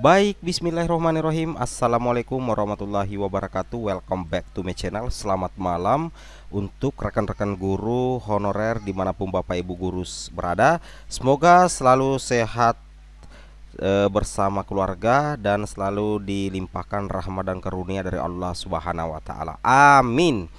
Baik, bismillahirrahmanirrahim. Assalamualaikum warahmatullahi wabarakatuh. Welcome back to my channel. Selamat malam untuk rekan-rekan guru honorer di mana pun Bapak Ibu guru berada. Semoga selalu sehat e, bersama keluarga dan selalu dilimpahkan rahmat dan karunia dari Allah Subhanahu wa taala. Amin.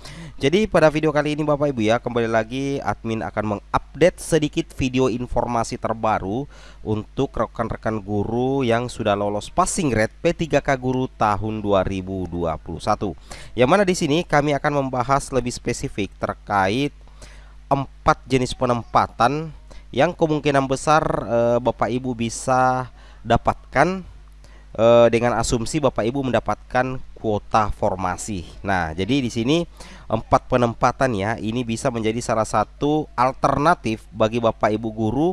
Jadi pada video kali ini Bapak Ibu ya, kembali lagi admin akan mengupdate sedikit video informasi terbaru untuk rekan-rekan guru yang sudah lolos passing grade P3K Guru tahun 2021. Yang mana di sini kami akan membahas lebih spesifik terkait empat jenis penempatan yang kemungkinan besar e, Bapak Ibu bisa dapatkan e, dengan asumsi Bapak Ibu mendapatkan kuota formasi. Nah, jadi di sini empat penempatan ya, ini bisa menjadi salah satu alternatif bagi Bapak Ibu guru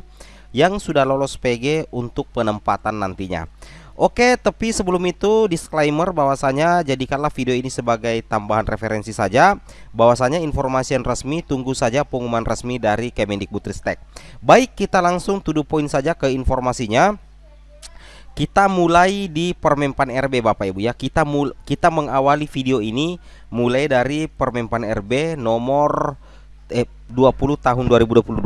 yang sudah lolos PG untuk penempatan nantinya. Oke, tapi sebelum itu disclaimer bahwasanya jadikanlah video ini sebagai tambahan referensi saja. Bahwasanya informasi yang resmi tunggu saja pengumuman resmi dari Kemendikbudristek. Baik, kita langsung to the point saja ke informasinya. Kita mulai di Permenpan RB Bapak Ibu ya. Kita mul kita mengawali video ini mulai dari Permenpan RB nomor eh, 20 tahun 2022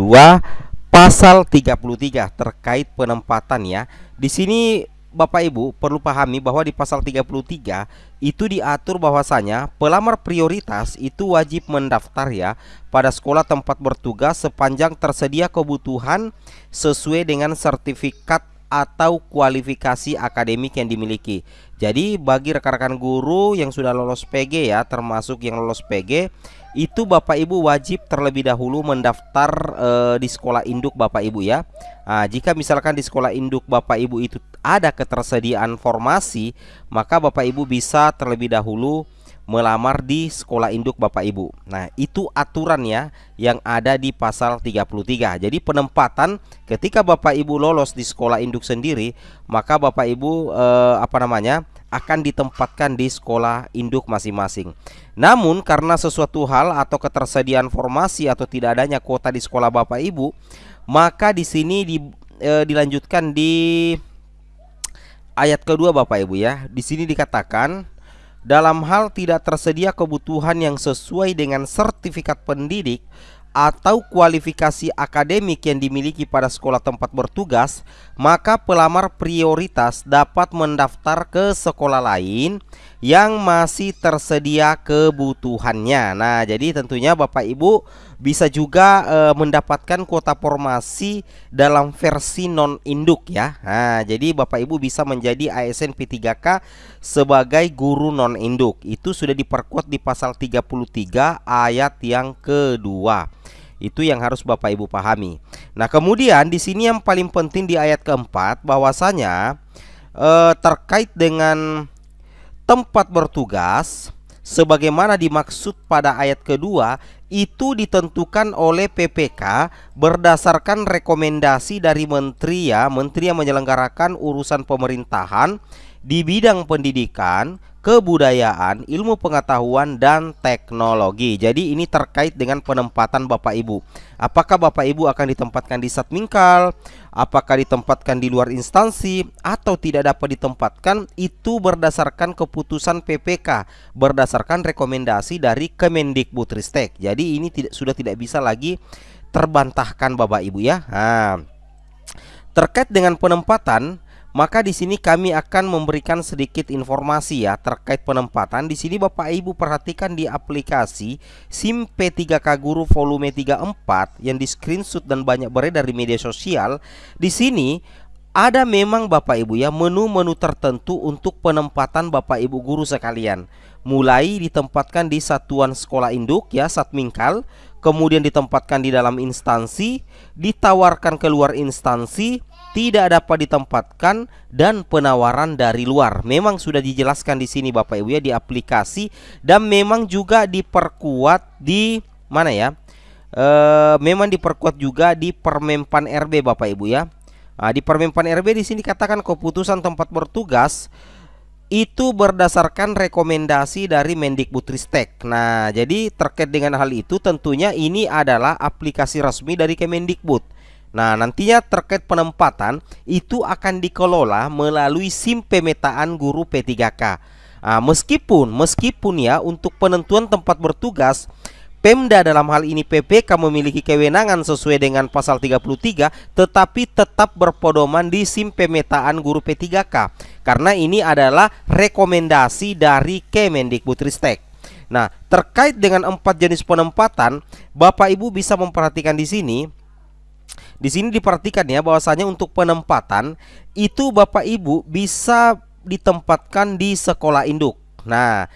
pasal 33 terkait penempatan ya. Di sini Bapak Ibu perlu pahami bahwa di pasal 33 itu diatur bahwasanya pelamar prioritas itu wajib mendaftar ya pada sekolah tempat bertugas sepanjang tersedia kebutuhan sesuai dengan sertifikat atau kualifikasi akademik yang dimiliki. Jadi bagi rekan-rekan guru yang sudah lolos PG ya, termasuk yang lolos PG, itu Bapak Ibu wajib terlebih dahulu mendaftar e, di sekolah induk Bapak Ibu ya. Nah, jika misalkan di sekolah induk Bapak Ibu itu ada ketersediaan formasi, maka Bapak Ibu bisa terlebih dahulu melamar di sekolah induk Bapak Ibu. Nah, itu aturannya yang ada di pasal 33. Jadi penempatan ketika Bapak Ibu lolos di sekolah induk sendiri, maka Bapak Ibu eh, apa namanya? akan ditempatkan di sekolah induk masing-masing. Namun karena sesuatu hal atau ketersediaan formasi atau tidak adanya kuota di sekolah Bapak Ibu, maka di sini di, e, dilanjutkan di ayat kedua Bapak Ibu ya. Di sini dikatakan dalam hal tidak tersedia kebutuhan yang sesuai dengan sertifikat pendidik atau kualifikasi akademik yang dimiliki pada sekolah tempat bertugas, maka pelamar prioritas dapat mendaftar ke sekolah lain yang masih tersedia kebutuhannya. Nah, jadi tentunya Bapak Ibu bisa juga e, mendapatkan kuota formasi dalam versi non induk ya. Nah, jadi Bapak Ibu bisa menjadi ASN P3K sebagai guru non induk. Itu sudah diperkuat di pasal 33 ayat yang kedua. Itu yang harus Bapak Ibu pahami. Nah, kemudian di sini yang paling penting di ayat keempat bahwasanya eh, terkait dengan tempat bertugas sebagaimana dimaksud pada ayat kedua itu ditentukan oleh PPK berdasarkan rekomendasi dari menteri ya, menteri yang menyelenggarakan urusan pemerintahan di bidang pendidikan, kebudayaan, ilmu pengetahuan dan teknologi. Jadi ini terkait dengan penempatan Bapak Ibu. Apakah Bapak Ibu akan ditempatkan di Satmingkal, apakah ditempatkan di luar instansi atau tidak dapat ditempatkan itu berdasarkan keputusan PPK, berdasarkan rekomendasi dari Kemendikbudristek. Jadi ini tidak sudah tidak bisa lagi terbantahkan Bapak Ibu ya. Nah, terkait dengan penempatan maka di sini kami akan memberikan sedikit informasi ya terkait penempatan. Di sini Bapak Ibu perhatikan di aplikasi SIM P3K Guru volume 34 yang di screenshot dan banyak beredar di media sosial. Di sini ada memang Bapak Ibu ya menu-menu tertentu untuk penempatan Bapak Ibu guru sekalian. Mulai ditempatkan di satuan sekolah induk ya Satmingkal, kemudian ditempatkan di dalam instansi, ditawarkan keluar instansi, tidak dapat ditempatkan dan penawaran dari luar. Memang sudah dijelaskan di sini Bapak Ibu ya di aplikasi dan memang juga diperkuat di mana ya? E, memang diperkuat juga di Permenpan RB Bapak Ibu ya. Nah, di Permenpan RB di sini katakan keputusan tempat bertugas itu berdasarkan rekomendasi dari Mendikbudristek. Nah, jadi terkait dengan hal itu tentunya ini adalah aplikasi resmi dari Kemendikbud Nah, nantinya terkait penempatan itu akan dikelola melalui SIM pemetaan guru P3K. Nah, meskipun meskipun ya untuk penentuan tempat bertugas Pemda dalam hal ini PPK memiliki kewenangan sesuai dengan pasal 33 tetapi tetap berpedoman di SIM pemetaan guru P3K karena ini adalah rekomendasi dari Kemendikbudristek. Nah, terkait dengan empat jenis penempatan, Bapak Ibu bisa memperhatikan di sini di sini diperhatikan ya bahwasanya untuk penempatan itu Bapak Ibu bisa ditempatkan di sekolah induk. Nah,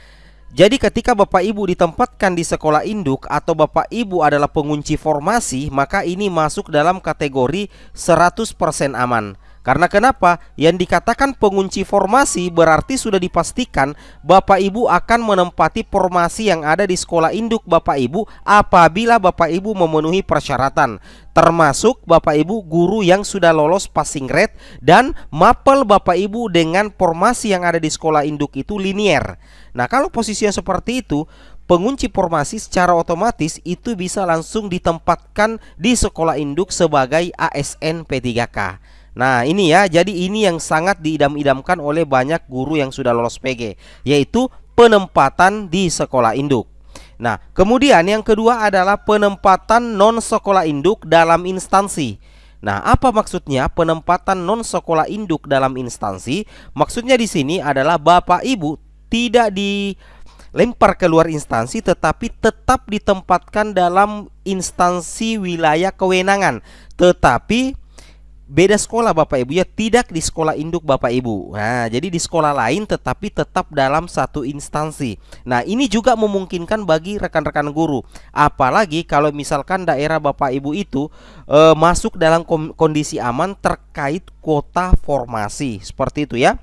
jadi ketika Bapak Ibu ditempatkan di sekolah induk atau Bapak Ibu adalah pengunci formasi, maka ini masuk dalam kategori 100% aman. Karena kenapa? Yang dikatakan pengunci formasi berarti sudah dipastikan Bapak Ibu akan menempati formasi yang ada di sekolah induk Bapak Ibu apabila Bapak Ibu memenuhi persyaratan termasuk Bapak Ibu guru yang sudah lolos passing grade dan mapel Bapak Ibu dengan formasi yang ada di sekolah induk itu linier. Nah, kalau posisi yang seperti itu, pengunci formasi secara otomatis itu bisa langsung ditempatkan di sekolah induk sebagai ASN P3K. Nah ini ya jadi ini yang sangat diidam-idamkan oleh banyak guru yang sudah lolos PG Yaitu penempatan di sekolah induk Nah kemudian yang kedua adalah penempatan non sekolah induk dalam instansi Nah, apa maksudnya penempatan non sekolah induk dalam instansi? Maksudnya di sini adalah Bapak Ibu tidak dilempar keluar instansi tetapi tetap ditempatkan dalam instansi wilayah kewenangan. Tetapi beda sekolah Bapak Ibu ya. Tidak di sekolah induk Bapak Ibu. Nah jadi di sekolah lain tetapi tetap dalam satu instansi. Nah ini juga memungkinkan bagi rekan-rekan guru. Apalagi kalau misalkan daerah Bapak Ibu itu e, masuk dalam kondisi aman terkait kuota formasi. Seperti itu ya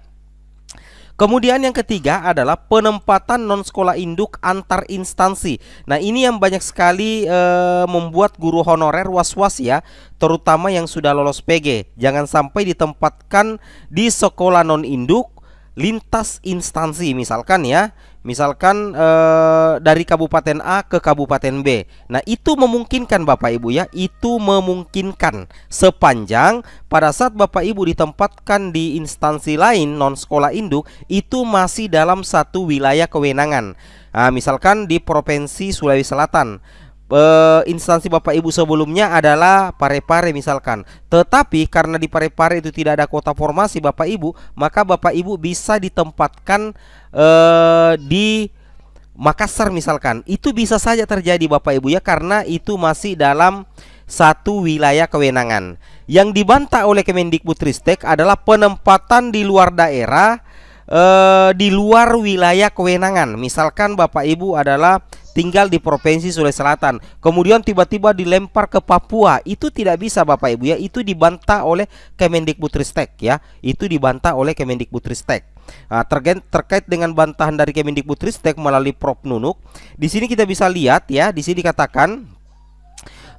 Kemudian yang ketiga adalah penempatan non sekolah induk antar instansi. Nah, ini yang banyak sekali e, membuat guru honorer was-was ya, terutama yang sudah lolos PG. Jangan sampai ditempatkan di sekolah non induk lintas instansi misalkan ya Misalkan eh, dari Kabupaten A ke Kabupaten B. Nah, itu memungkinkan Bapak Ibu ya, itu memungkinkan sepanjang pada saat Bapak Ibu ditempatkan di instansi lain non sekolah induk itu masih dalam satu wilayah kewenangan. Nah, misalkan di Provinsi Sulawesi Selatan uh, instansi Bapak Ibu sebelumnya adalah Parepare misalkan. Tetapi karena di Parepare itu tidak ada kota formasi Bapak Ibu, maka Bapak Ibu bisa ditempatkan uh, di Makassar misalkan. Itu bisa saja terjadi Bapak Ibu ya karena itu masih dalam satu wilayah kewenangan. Yang dibantah oleh Kemendikbudristek adalah penempatan di luar daerah uh, di luar wilayah kewenangan. Misalkan Bapak Ibu adalah tinggal di provinsi Sulawesi Selatan, kemudian tiba-tiba dilempar ke Papua, itu tidak bisa Bapak Ibu ya, itu dibantah oleh Kemendikbudristek ya, itu dibantah oleh Kemendikbudristek. Nah, terkait, dengan bantahan dari Kemendikbudristek melalui Prof Nunuk, di sini kita bisa lihat ya, di sini dikatakan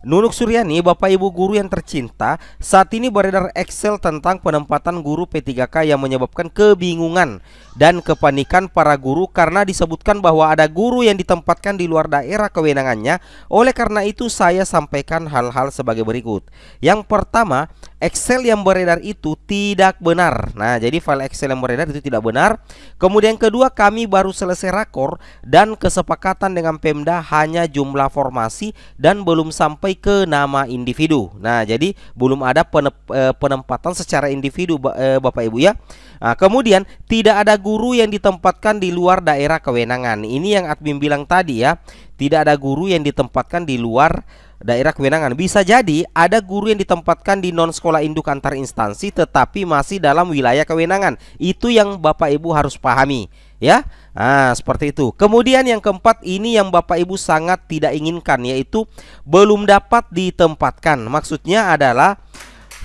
Nunuk Suryani, Bapak Ibu guru yang tercinta, saat ini beredar Excel tentang penempatan guru P3K yang menyebabkan kebingungan dan kepanikan para guru karena disebutkan bahwa ada guru yang ditempatkan di luar daerah kewenangannya. Oleh karena itu saya sampaikan hal-hal sebagai berikut. Yang pertama, Excel yang beredar itu tidak benar. Nah, jadi file Excel yang beredar itu tidak benar. Kemudian kedua, kami baru selesai rakor dan kesepakatan dengan Pemda hanya jumlah formasi dan belum sampai ke nama individu. Nah, jadi belum ada eh, penempatan secara individu eh, Bapak Ibu ya. Nah, kemudian tidak ada guru yang ditempatkan di luar daerah kewenangan. Ini yang admin bilang tadi ya. Tidak ada guru yang ditempatkan di luar daerah kewenangan. Bisa jadi ada guru yang ditempatkan di non sekolah induk antar instansi tetapi masih dalam wilayah kewenangan. Itu yang Bapak Ibu harus pahami, ya. Nah, seperti itu. Kemudian yang keempat ini yang Bapak Ibu sangat tidak inginkan yaitu belum dapat ditempatkan. Maksudnya adalah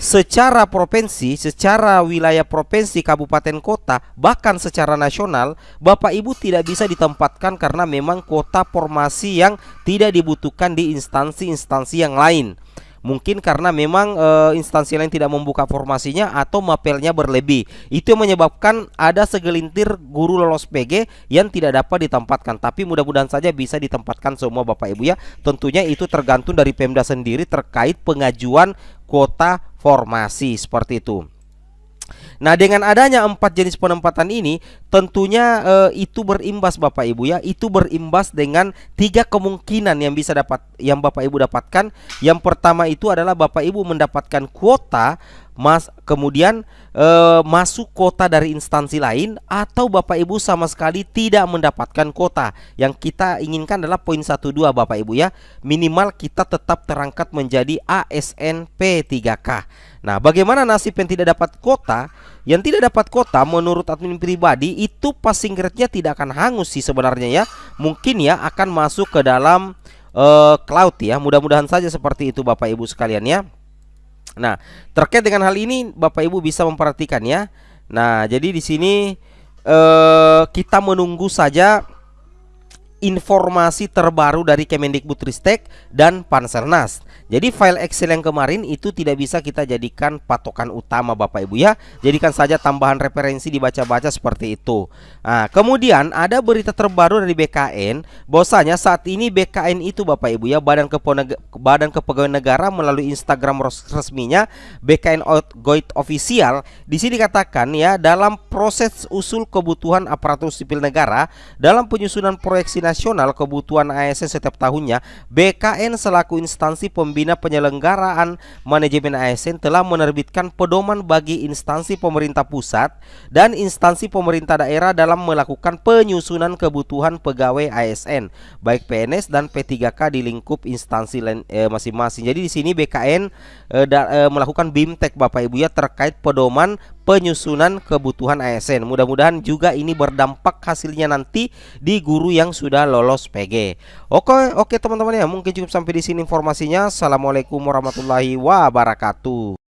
secara provinsi, secara wilayah provinsi, kabupaten, kota, bahkan secara nasional, Bapak Ibu tidak bisa ditempatkan karena memang kota formasi yang tidak dibutuhkan di instansi-instansi yang lain. Mungkin karena memang e, instansi lain tidak membuka formasinya atau mapelnya berlebih. Itu menyebabkan ada segelintir guru lolos PG yang tidak dapat ditempatkan. Tapi mudah-mudahan saja bisa ditempatkan semua Bapak Ibu ya. Tentunya itu tergantung dari Pemda sendiri terkait pengajuan kuota formasi seperti itu. Nah, dengan adanya empat jenis penempatan ini, tentunya e, itu berimbas Bapak Ibu ya, itu berimbas dengan tiga kemungkinan yang bisa dapat yang Bapak Ibu dapatkan. Yang pertama itu adalah Bapak Ibu mendapatkan kuota Mas kemudian e, masuk kota dari instansi lain atau Bapak Ibu sama sekali tidak mendapatkan kota. Yang kita inginkan adalah poin 12 Bapak Ibu ya. Minimal kita tetap terangkat menjadi ASN P3K. Nah, bagaimana nasib yang tidak dapat kota? Yang tidak dapat kota menurut admin pribadi itu passing grade-nya tidak akan hangus sih sebenarnya ya. Mungkin ya akan masuk ke dalam uh, cloud ya. Mudah-mudahan saja seperti itu Bapak Ibu sekalian ya. Nah, terkait dengan hal ini Bapak Ibu bisa memperhatikan ya. Nah, jadi di sini uh, kita menunggu saja informasi terbaru dari Kemendikbudristek dan Panselnas. Jadi file Excel yang kemarin itu tidak bisa kita jadikan patokan utama Bapak Ibu ya. Jadikan saja tambahan referensi dibaca-baca seperti itu. Nah, kemudian ada berita terbaru dari BKN bahwasanya saat ini BKN itu Bapak Ibu ya Badan Badan Kepegawaian Negara melalui Instagram resminya BKN Goit Official di sini dikatakan ya dalam proses usul kebutuhan aparatur sipil negara dalam penyusunan proyeksi kebutuhan ASN setiap tahunnya BKN selaku instansi pembina Bina Penyelenggaraan Manajemen ASN telah menerbitkan pedoman bagi instansi pemerintah pusat dan instansi pemerintah daerah dalam melakukan penyusunan kebutuhan pegawai ASN baik PNS dan P3K di lingkup instansi eh, masing-masing. Eh, Jadi di sini BKN eh, da, eh, melakukan BIMTEK Bapak Ibu ya terkait pedoman penyusunan kebutuhan ASN. Mudah-mudahan juga ini berdampak hasilnya nanti di guru yang sudah lolos PG. Oke, oke teman-teman ya, mungkin cukup sampai di sini informasinya. Assalamualaikum warahmatullahi wabarakatuh.